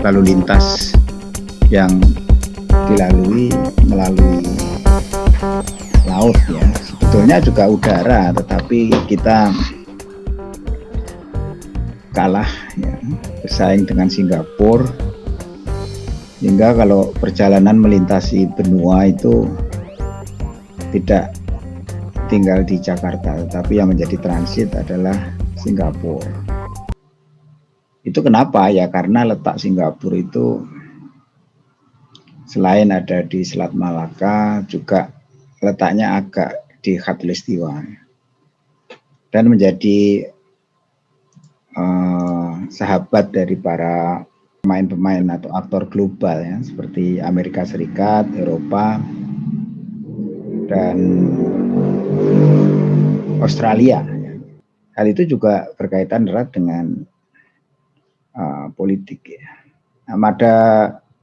lalu lintas yang dilalui melalui laut ya. Sebetulnya juga udara tetapi kita kalah ya, bersaing dengan Singapura. Hingga kalau perjalanan melintasi benua itu tidak tinggal di Jakarta tetapi yang menjadi transit adalah Singapura itu kenapa ya karena letak Singapura itu selain ada di Selat Malaka juga letaknya agak di Khatulistiwa dan menjadi uh, sahabat dari para pemain-pemain atau aktor global ya seperti Amerika Serikat, Eropa dan Australia. Hal itu juga berkaitan erat dengan uh, politik ya. Nah, pada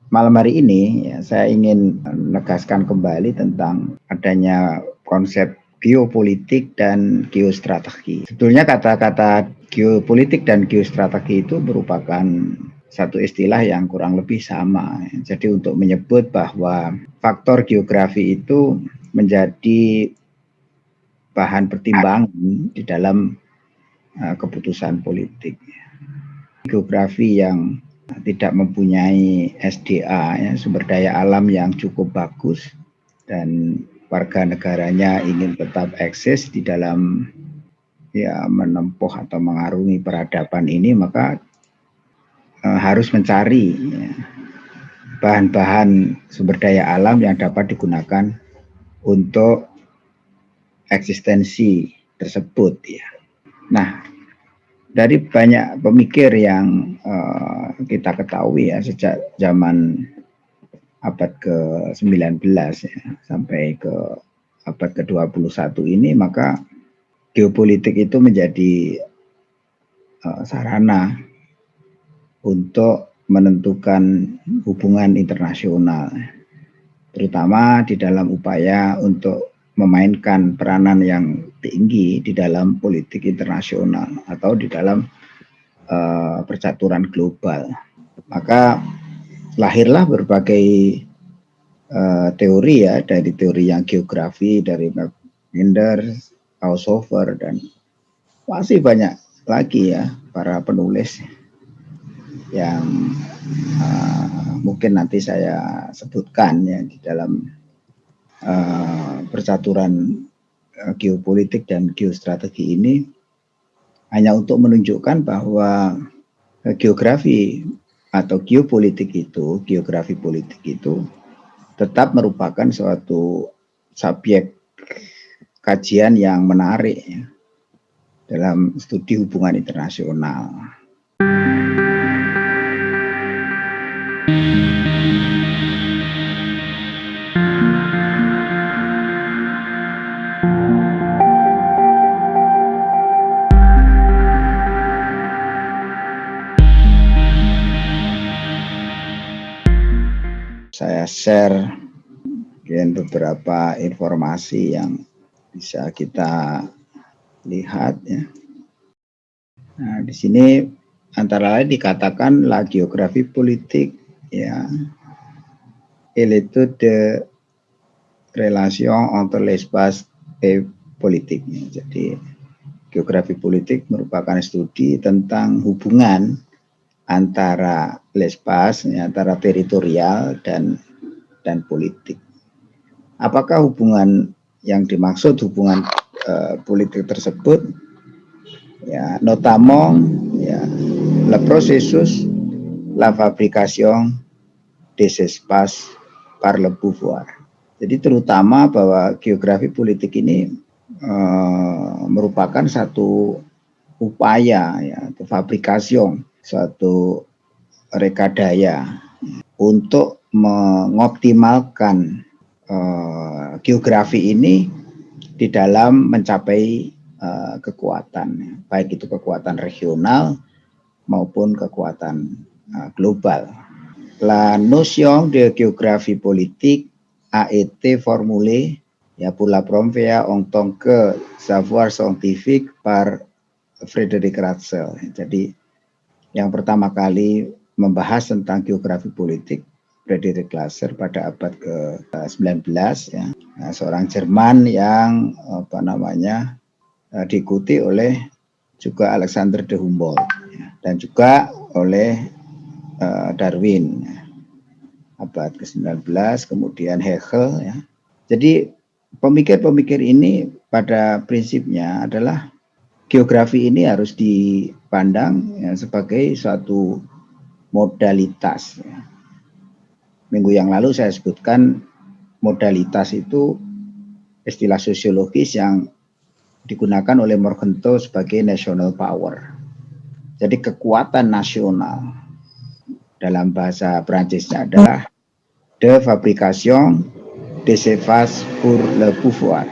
malam hari ini ya, saya ingin menegaskan kembali tentang adanya konsep geopolitik dan geostrategi. Sebetulnya kata-kata geopolitik dan geostrategi itu merupakan satu istilah yang kurang lebih sama. Jadi untuk menyebut bahwa faktor geografi itu menjadi bahan pertimbangan di dalam uh, keputusan politik. Geografi yang tidak mempunyai SDA, ya, sumber daya alam yang cukup bagus, dan warga negaranya ingin tetap eksis di dalam ya menempuh atau mengarungi peradaban ini, maka uh, harus mencari ya, bahan-bahan sumber daya alam yang dapat digunakan untuk eksistensi tersebut ya. Nah, dari banyak pemikir yang uh, kita ketahui ya sejak zaman abad ke-19 ya, sampai ke abad ke-21 ini maka geopolitik itu menjadi uh, sarana untuk menentukan hubungan internasional terutama di dalam upaya untuk memainkan peranan yang tinggi di dalam politik internasional atau di dalam uh, percaturan global. Maka lahirlah berbagai uh, teori ya dari teori yang geografi dari Mackinder, Haushofer dan masih banyak lagi ya para penulis yang uh, mungkin nanti saya sebutkan ya di dalam uh, percaturan geopolitik dan geostrategi ini hanya untuk menunjukkan bahwa uh, geografi atau geopolitik itu, geografi politik itu tetap merupakan suatu subjek kajian yang menarik ya, dalam studi hubungan internasional. Share mungkin beberapa informasi yang bisa kita lihat ya. Nah, di sini antara lain dikatakan la geografi politik ya. itu de relation entre l'espace et politik. Jadi geografi politik merupakan studi tentang hubungan antara lespas, ya, antara teritorial dan dan politik. Apakah hubungan yang dimaksud hubungan uh, politik tersebut ya notamment ya le processus la fabrication des espaces par le pouvoir. Jadi terutama bahwa geografi politik ini uh, merupakan satu upaya ya fabrikasi suatu rekadaya untuk mengoptimalkan uh, geografi ini di dalam mencapai uh, kekuatan, baik itu kekuatan regional maupun kekuatan uh, global. La notion de géographie politique a été formulée ya pour la première en que savoir scientifique par Frederick Ratzel. Jadi yang pertama kali membahas tentang geografi politik Frederick Glasser pada abad ke-19 ya. Nah, seorang Jerman yang apa namanya eh, diikuti oleh juga Alexander de Humboldt ya, dan juga oleh uh, Darwin ya. abad ke-19 kemudian Hegel ya. Jadi pemikir-pemikir ini pada prinsipnya adalah geografi ini harus dipandang ya, sebagai suatu modalitas ya minggu yang lalu saya sebutkan modalitas itu istilah sosiologis yang digunakan oleh Morgenthau sebagai national power. Jadi kekuatan nasional dalam bahasa Prancisnya adalah de fabrication de cephas pour le pouvoir.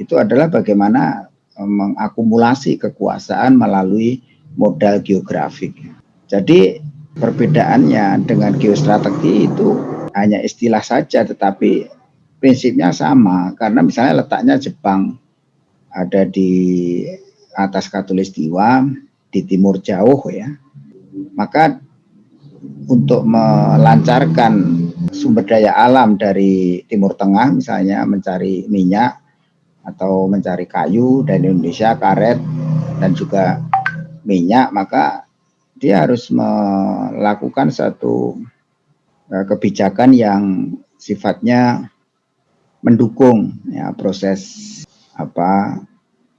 Itu adalah bagaimana eh, mengakumulasi kekuasaan melalui modal geografik. Jadi Perbedaannya dengan geostrategi itu hanya istilah saja, tetapi prinsipnya sama. Karena misalnya letaknya Jepang ada di atas Katulistiwa, di timur jauh ya. Maka untuk melancarkan sumber daya alam dari Timur Tengah misalnya mencari minyak atau mencari kayu dari Indonesia karet dan juga minyak maka dia harus melakukan satu uh, kebijakan yang sifatnya mendukung ya proses apa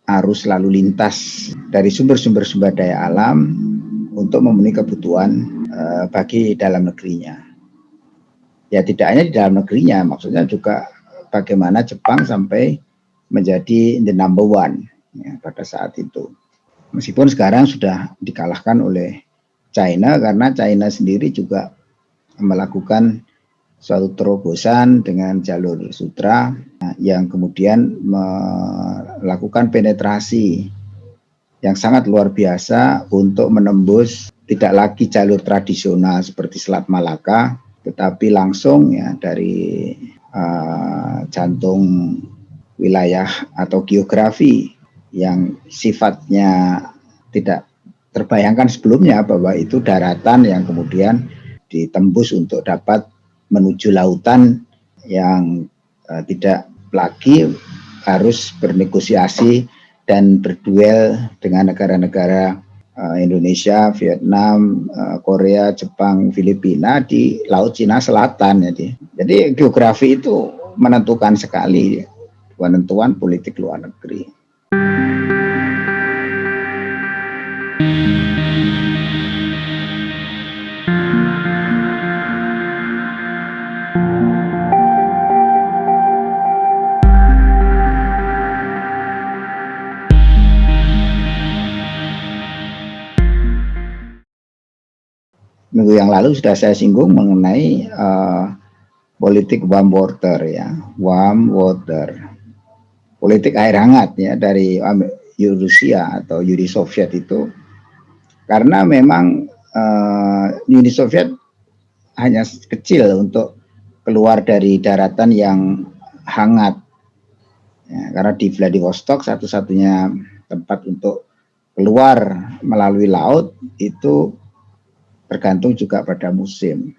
arus lalu lintas dari sumber-sumber sumber daya alam untuk memenuhi kebutuhan uh, bagi dalam negerinya. Ya tidak hanya di dalam negerinya, maksudnya juga bagaimana Jepang sampai menjadi the number one ya, pada saat itu. Meskipun sekarang sudah dikalahkan oleh China karena China sendiri juga melakukan suatu terobosan dengan jalur sutra yang kemudian melakukan penetrasi yang sangat luar biasa untuk menembus tidak lagi jalur tradisional seperti Selat Malaka tetapi langsung ya dari uh, jantung wilayah atau geografi yang sifatnya tidak terbayangkan sebelumnya bahwa itu daratan yang kemudian ditembus untuk dapat menuju lautan yang uh, tidak lagi harus bernegosiasi dan berduel dengan negara-negara uh, Indonesia, Vietnam, uh, Korea, Jepang, Filipina di Laut Cina Selatan. Jadi, jadi geografi itu menentukan sekali penentuan politik luar negeri. Minggu yang lalu sudah saya singgung mengenai uh, politik warm water ya, warm water, politik air hangat ya dari Rusia atau Uni Soviet itu, karena memang uh, Uni Soviet hanya kecil untuk keluar dari daratan yang hangat, ya, karena di Vladivostok satu-satunya tempat untuk keluar melalui laut itu tergantung juga pada musim.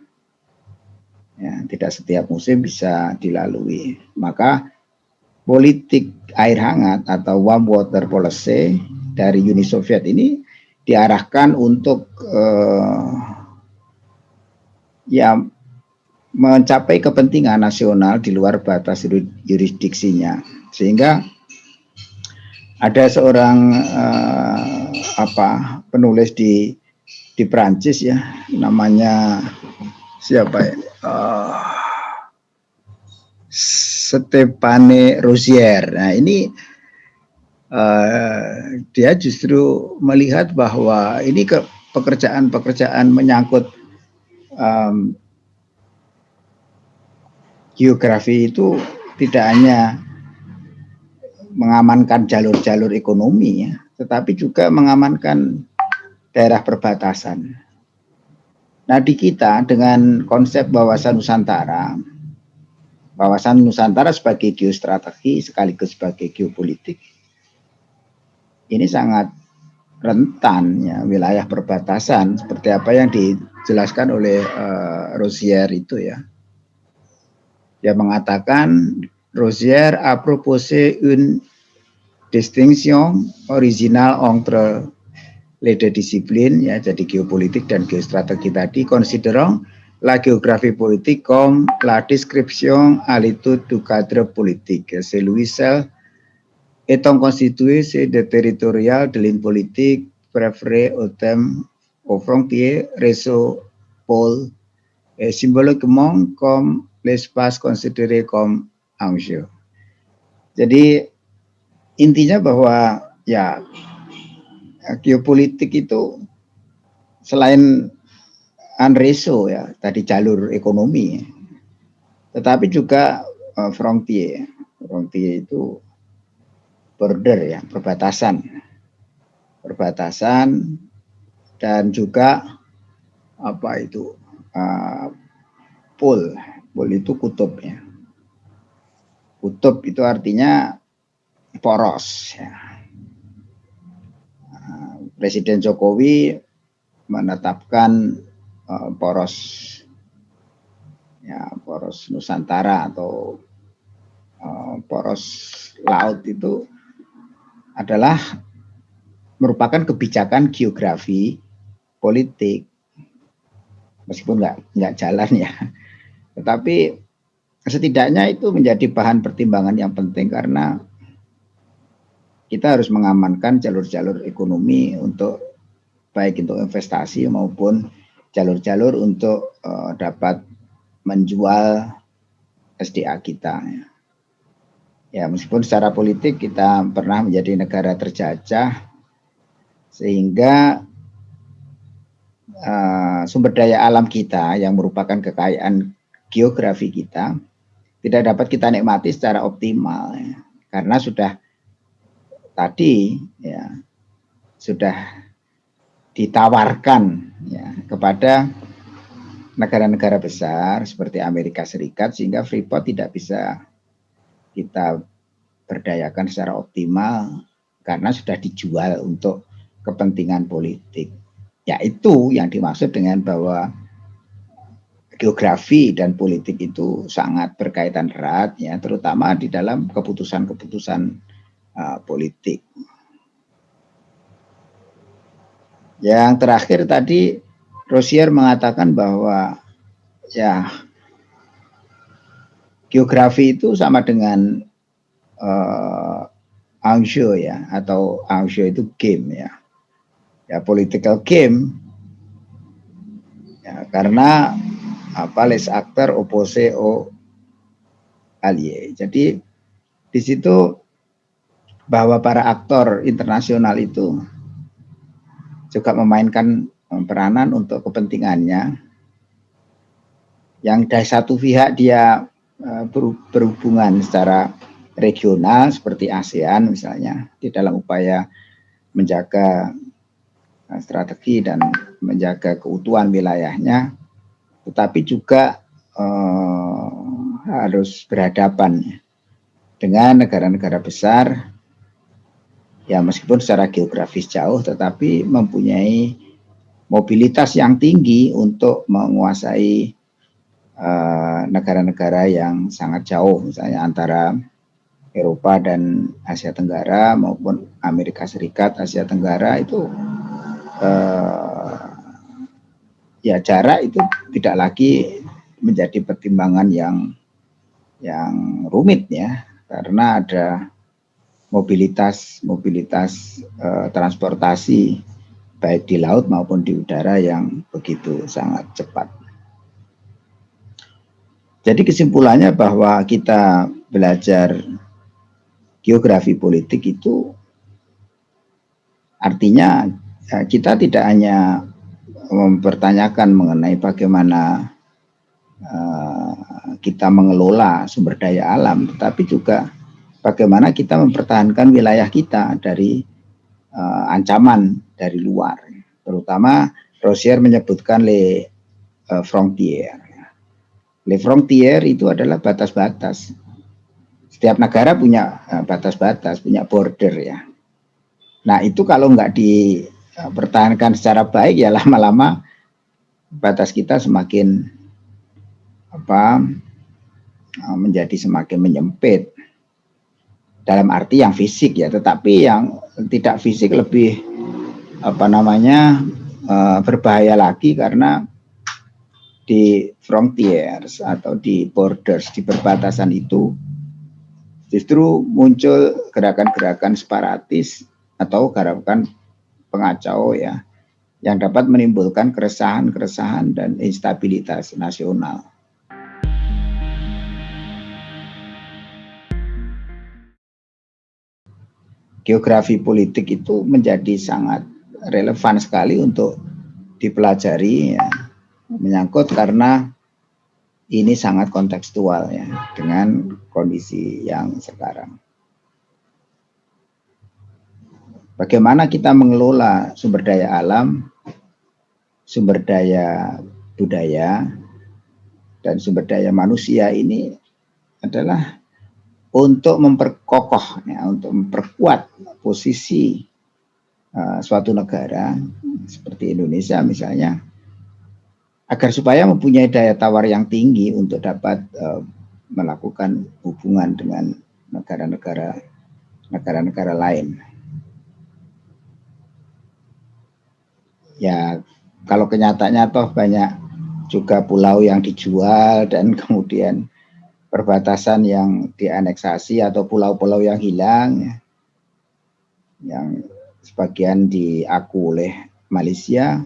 Ya, tidak setiap musim bisa dilalui. Maka politik air hangat atau warm water policy dari Uni Soviet ini diarahkan untuk uh, ya mencapai kepentingan nasional di luar batas jurisdiksinya sehingga ada seorang uh, apa penulis di di Prancis ya namanya siapa ya? Uh, Stepane Rosier nah ini uh, dia justru melihat bahwa ini ke pekerjaan-pekerjaan menyangkut um, geografi itu tidak hanya mengamankan jalur-jalur ekonomi ya, tetapi juga mengamankan daerah perbatasan. Nah di kita dengan konsep wawasan Nusantara, wawasan Nusantara sebagai geostrategi sekaligus sebagai geopolitik, ini sangat rentan ya wilayah perbatasan seperti apa yang di, dijelaskan oleh uh, Rosier itu ya. Dia mengatakan Rosier a proposé une distinction original entre les deux disciplines ya jadi geopolitik dan geostrategi tadi considerant la géographie politique comme la description l'étude du cadre politique. Celui-ci étant constitué de territorial de ligne politique préféré au thème aux frontières, réseau, pôle, et symboliquement comme l'espace considéré comme enjeu. Jadi intinya bahwa ya geopolitik itu selain Anreso ya, tadi jalur ekonomi, tetapi juga uh, frontier. Frontier itu border ya, perbatasan. Perbatasan dan juga apa itu uh, pol. Pol itu kutub ya. Kutub itu artinya poros ya. Presiden Jokowi menetapkan uh, poros ya poros Nusantara atau uh, poros laut itu adalah merupakan kebijakan geografi politik. Meskipun nggak nggak jalan ya. Tetapi setidaknya itu menjadi bahan pertimbangan yang penting karena kita harus mengamankan jalur-jalur ekonomi untuk baik untuk investasi maupun jalur-jalur untuk uh, dapat menjual SDA kita. Ya. ya, meskipun secara politik kita pernah menjadi negara terjajah, sehingga uh, sumber daya alam kita yang merupakan kekayaan geografi kita tidak dapat kita nikmati secara optimal, ya. karena sudah tadi ya sudah ditawarkan ya, kepada negara-negara besar seperti Amerika Serikat sehingga Freeport tidak bisa kita berdayakan secara optimal karena sudah dijual untuk kepentingan politik. Ya itu yang dimaksud dengan bahwa geografi dan politik itu sangat berkaitan erat ya terutama di dalam keputusan-keputusan uh, politik. Yang terakhir tadi Rosier mengatakan bahwa ya geografi itu sama dengan uh, ya atau Angsho itu game ya. Ya political game ya karena apa les aktor opose o alie. Jadi di situ bahwa para aktor internasional itu juga memainkan eh, peranan untuk kepentingannya. Yang dari satu pihak dia eh, berhubungan secara regional seperti ASEAN misalnya di dalam upaya menjaga eh, strategi dan menjaga keutuhan wilayahnya, tetapi juga eh, harus berhadapan dengan negara-negara besar ya meskipun secara geografis jauh tetapi mempunyai mobilitas yang tinggi untuk menguasai eh, negara-negara uh, yang sangat jauh misalnya antara Eropa dan Asia Tenggara maupun Amerika Serikat Asia Tenggara itu uh, ya jarak itu tidak lagi menjadi pertimbangan yang yang rumit ya. Karena ada mobilitas mobilitas uh, transportasi baik di laut maupun di udara yang begitu sangat cepat. Jadi kesimpulannya bahwa kita belajar geografi politik itu artinya eh, kita tidak hanya mempertanyakan mengenai bagaimana uh, kita mengelola sumber daya alam, tetapi juga bagaimana kita mempertahankan wilayah kita dari uh, ancaman dari luar. Terutama Rosier menyebutkan le uh, frontier. Le frontier itu adalah batas-batas. Setiap negara punya eh, batas-batas, uh, punya border ya. Nah itu kalau nggak dipertahankan secara baik ya lama-lama batas kita semakin apa menjadi semakin menyempit dalam arti yang fisik ya, tetapi yang tidak fisik lebih apa namanya uh, berbahaya lagi karena di frontiers atau di borders di perbatasan itu justru muncul gerakan-gerakan separatis atau gerakan pengacau ya yang dapat menimbulkan keresahan-keresahan dan instabilitas nasional. Geografi politik itu menjadi sangat relevan sekali untuk dipelajari ya, menyangkut karena ini sangat kontekstual ya dengan kondisi yang sekarang. Bagaimana kita mengelola sumber daya alam, sumber daya budaya, dan sumber daya manusia ini adalah untuk memperkokoh, ya, untuk memperkuat posisi uh, suatu negara seperti Indonesia misalnya, agar supaya mempunyai daya tawar yang tinggi untuk dapat uh, melakukan hubungan dengan negara-negara negara-negara lain. Ya, kalau kenyataannya toh banyak juga pulau yang dijual dan kemudian perbatasan yang dianeksasi atau pulau-pulau yang hilang ya, yang sebagian diaku oleh Malaysia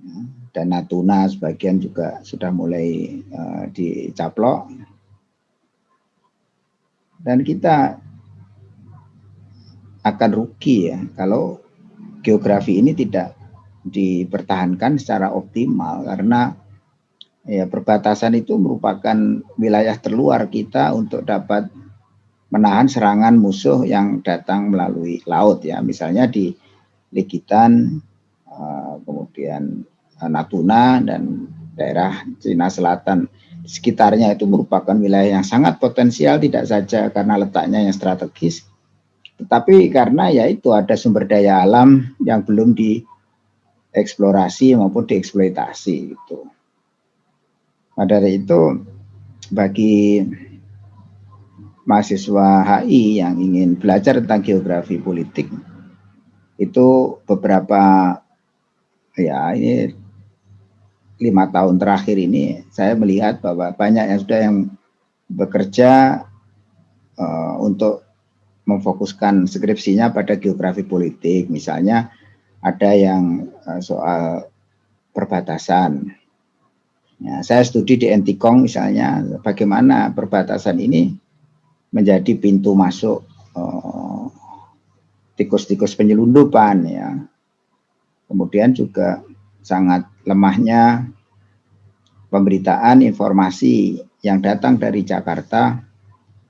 ya, dan Natuna sebagian juga sudah mulai uh, dicaplok. Dan kita akan rugi ya kalau geografi ini tidak dipertahankan secara optimal karena ya perbatasan itu merupakan wilayah terluar kita untuk dapat menahan serangan musuh yang datang melalui laut ya misalnya di Likitan eh, kemudian eh, Natuna dan daerah Cina Selatan sekitarnya itu merupakan wilayah yang sangat potensial tidak saja karena letaknya yang strategis tetapi karena ya itu ada sumber daya alam yang belum dieksplorasi maupun dieksploitasi gitu. Nah, dari itu bagi mahasiswa HI yang ingin belajar tentang geografi politik itu beberapa ya ini lima tahun terakhir ini saya melihat bahwa banyak yang sudah yang bekerja uh, untuk memfokuskan skripsinya pada geografi politik. Misalnya ada yang uh, soal perbatasan Ya, saya studi di Entikong misalnya, bagaimana perbatasan ini menjadi pintu masuk eh, tikus-tikus uh, penyelundupan ya. Kemudian juga sangat lemahnya pemberitaan informasi yang datang dari Jakarta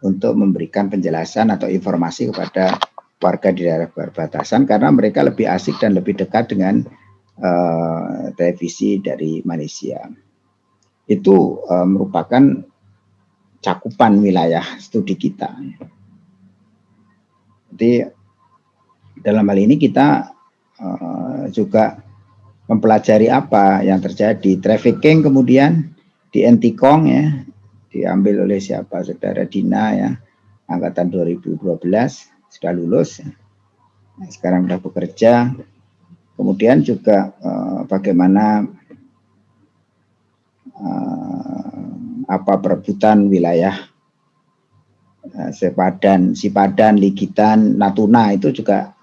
untuk memberikan penjelasan atau informasi kepada warga di daerah perbatasan karena mereka lebih asik dan lebih dekat dengan uh, televisi dari Malaysia itu uh, merupakan cakupan wilayah studi kita. Jadi dalam hal ini kita uh, juga mempelajari apa yang terjadi. Trafficking kemudian di Entikong ya diambil oleh siapa saudara Dina ya angkatan 2012 sudah lulus. Nah, sekarang sudah bekerja kemudian juga uh, bagaimana uh, apa perebutan wilayah uh, Sepadan, Sipadan, Ligitan, Natuna itu juga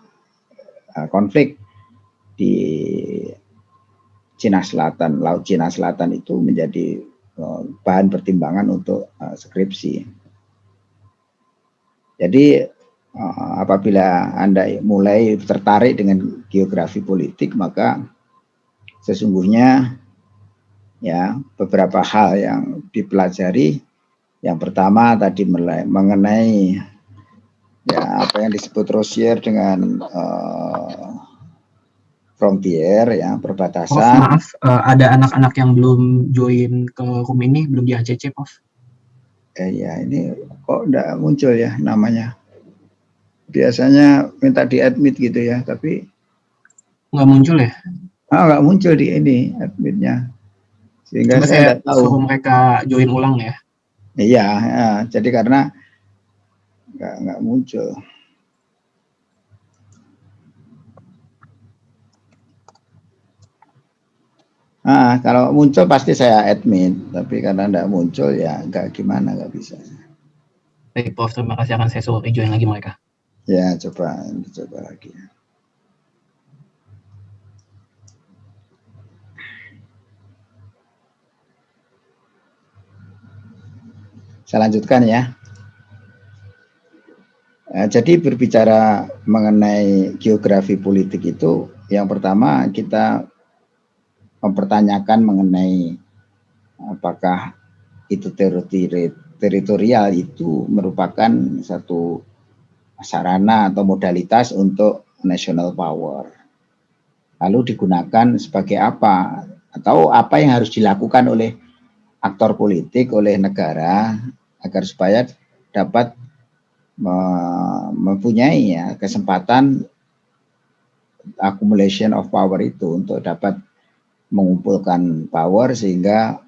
uh, konflik di Cina Selatan, Laut Cina Selatan itu menjadi uh, bahan pertimbangan untuk uh, skripsi. Jadi apabila Anda mulai tertarik dengan geografi politik, maka sesungguhnya ya beberapa hal yang dipelajari. Yang pertama tadi mengenai ya apa yang disebut Rosier dengan uh, frontier ya perbatasan. Oh, maaf, uh, ada anak-anak yang belum join ke room ini belum di ACC, Prof. Eh, ya ini kok enggak muncul ya namanya. Biasanya minta di admit gitu ya, tapi nggak muncul ya? Ah, nggak muncul di ini adminnya. Sehingga Coba saya, tahu. suruh mereka join ulang ya. Iya, ya, jadi karena nggak nggak muncul. Ah, kalau muncul pasti saya admin, tapi karena nggak muncul ya nggak gimana nggak bisa. Baik, Prof. Terima kasih akan saya suruh join lagi mereka. Ya, coba coba lagi. Saya lanjutkan ya. Eh, jadi berbicara mengenai geografi politik itu, yang pertama kita mempertanyakan mengenai apakah itu teritorial itu merupakan satu sarana atau modalitas untuk national power. Lalu digunakan sebagai apa? Atau apa yang harus dilakukan oleh aktor politik, oleh negara agar supaya dapat mempunyai ya kesempatan accumulation of power itu untuk dapat mengumpulkan power sehingga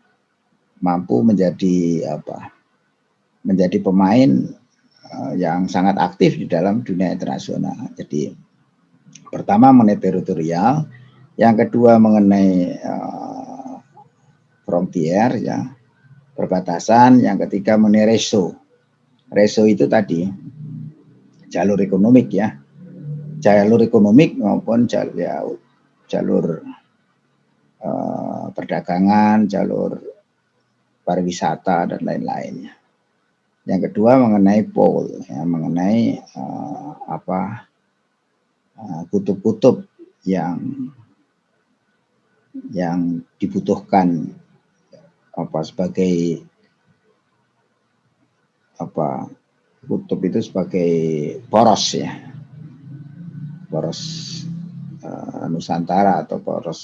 mampu menjadi apa menjadi pemain uh, yang sangat aktif di dalam dunia internasional. Jadi pertama mengenai teritorial, yang kedua mengenai uh, frontier ya perbatasan, yang ketiga mengenai reso. Reso itu tadi jalur ekonomik ya, jalur ekonomik maupun jalur, ya, jalur uh, perdagangan, jalur pariwisata dan lain-lainnya. Yang kedua mengenai pole, ya, mengenai uh, apa eh, kutub-kutub uh, yang yang dibutuhkan apa sebagai apa kutub itu sebagai poros ya. Poros uh, Nusantara atau poros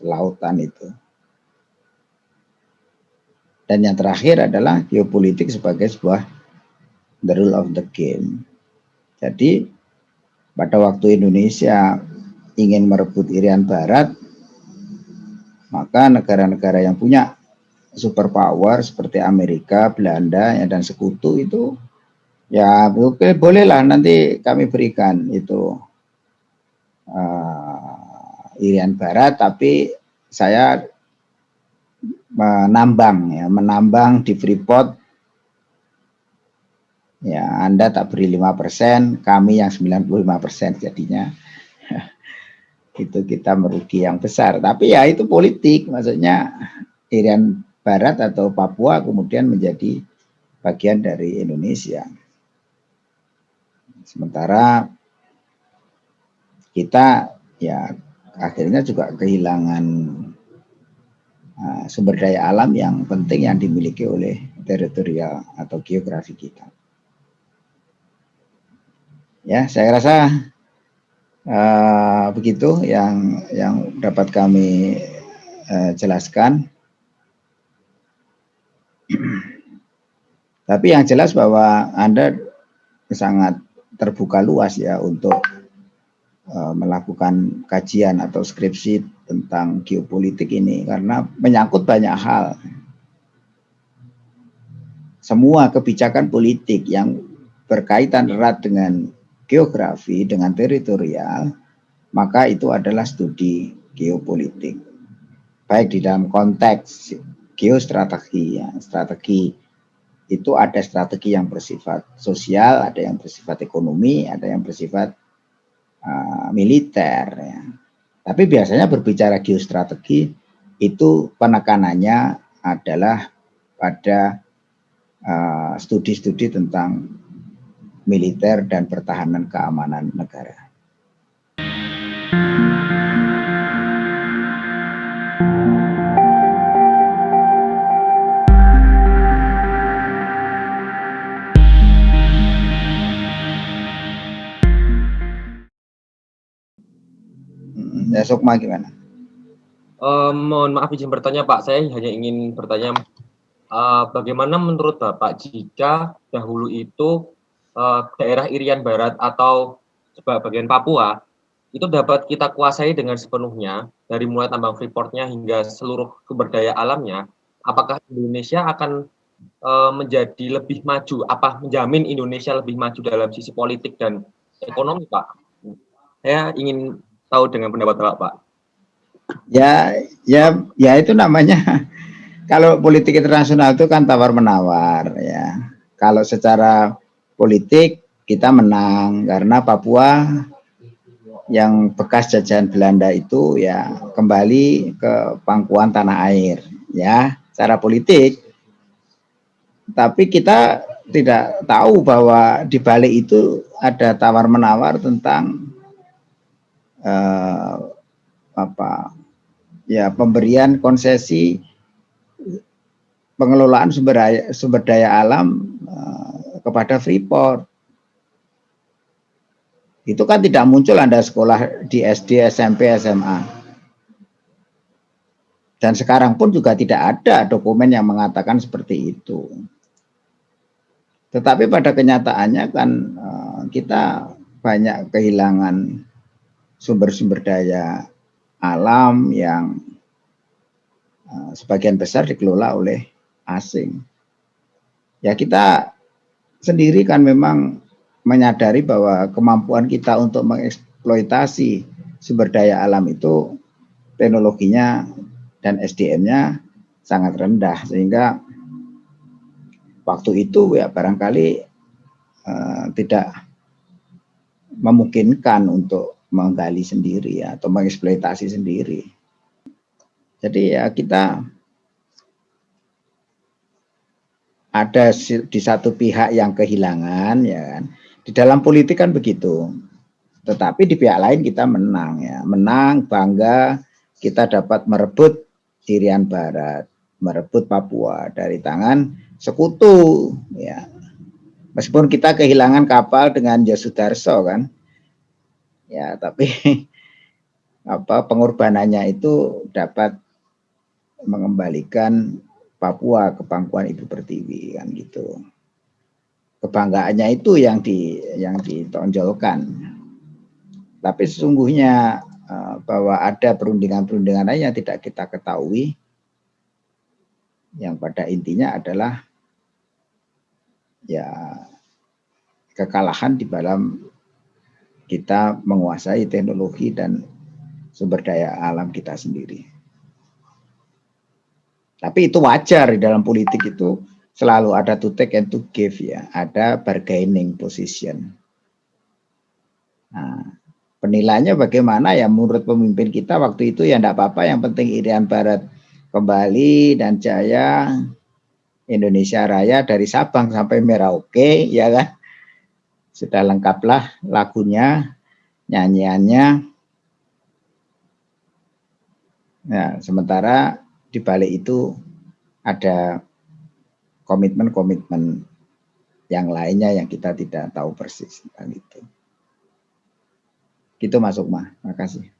lautan itu. Dan yang terakhir adalah geopolitik sebagai sebuah the rule of the game. Jadi pada waktu Indonesia ingin merebut Irian Barat maka negara-negara yang punya superpower seperti Amerika, Belanda ya, dan sekutu itu ya oke bolehlah nanti kami berikan itu uh, Irian Barat tapi saya menambang ya menambang di Freeport. Ya Anda tak beri 5% kami yang 95% jadinya. Itu kita merugi yang besar. Tapi ya itu politik maksudnya Irian Barat atau Papua kemudian menjadi bagian dari Indonesia. Sementara kita ya akhirnya juga kehilangan uh, sumber daya alam yang penting yang dimiliki oleh teritorial atau geografi kita. Ya, saya rasa uh, begitu yang yang dapat kami uh, jelaskan. Tapi yang jelas bahwa Anda sangat terbuka luas ya untuk uh, melakukan kajian atau skripsi tentang geopolitik ini karena menyangkut banyak hal. Semua kebijakan politik yang berkaitan erat dengan geografi, dengan teritorial, maka itu adalah studi geopolitik. Baik di dalam konteks geostrategi ya strategi itu ada strategi yang bersifat sosial ada yang bersifat ekonomi ada yang bersifat uh, militer ya tapi biasanya berbicara geostrategi itu penekanannya adalah pada uh, studi-studi uh, tentang militer dan pertahanan keamanan negara. Ya, Sukma gimana? Uh, mohon maaf izin bertanya Pak, saya hanya ingin bertanya uh, bagaimana menurut Bapak jika dahulu itu uh, daerah Irian Barat atau bagian Papua itu dapat kita kuasai dengan sepenuhnya dari mulai tambang freeportnya hingga seluruh sumber daya alamnya, apakah Indonesia akan uh, menjadi lebih maju? Apa menjamin Indonesia lebih maju dalam sisi politik dan ekonomi, Pak? Saya ingin tahu dengan pendapat Bapak. Ya, ya, ya itu namanya kalau politik internasional itu kan tawar menawar ya. Kalau secara politik kita menang karena Papua yang bekas jajahan Belanda itu ya kembali ke pangkuan tanah air ya secara politik tapi kita tidak tahu bahwa di balik itu ada tawar menawar tentang uh, apa ya pemberian konsesi pengelolaan sumber daya, sumber daya alam uh, kepada Freeport itu kan tidak muncul Anda sekolah di SD, SMP, SMA. Dan sekarang pun juga tidak ada dokumen yang mengatakan seperti itu. Tetapi pada kenyataannya kan eh, kita banyak kehilangan sumber-sumber daya alam yang eh, sebagian besar dikelola oleh asing. Ya kita sendiri kan memang menyadari bahwa kemampuan kita untuk mengeksploitasi sumber daya alam itu teknologinya dan SDM-nya sangat rendah sehingga waktu itu ya barangkali uh, tidak memungkinkan untuk menggali sendiri ya, atau mengeksploitasi sendiri. Jadi ya kita ada di satu pihak yang kehilangan ya kan di dalam politik kan begitu. Tetapi di pihak lain kita menang ya, menang bangga kita dapat merebut Irian Barat, merebut Papua dari tangan sekutu ya. Meskipun kita kehilangan kapal dengan Yosudarso kan. Ya, tapi apa pengorbanannya itu dapat mengembalikan Papua ke pangkuan Ibu Pertiwi kan gitu kebanggaannya itu yang di yang ditonjolkan. Tapi sesungguhnya uh, bahwa ada perundingan-perundingan lain yang tidak kita ketahui, yang pada intinya adalah ya kekalahan di dalam kita menguasai teknologi dan sumber daya alam kita sendiri. Tapi itu wajar di dalam politik itu selalu ada to take and to give ya, ada bargaining position. Nah, penilaiannya bagaimana ya menurut pemimpin kita waktu itu ya enggak apa-apa, yang penting Irian Barat kembali dan jaya Indonesia Raya dari Sabang sampai Merauke ya kan. Sudah lengkaplah lagunya, nyanyiannya. Nah, sementara di balik itu ada komitmen-komitmen yang lainnya yang kita tidak tahu persis tentang itu. Gitu masuk mah. Makasih.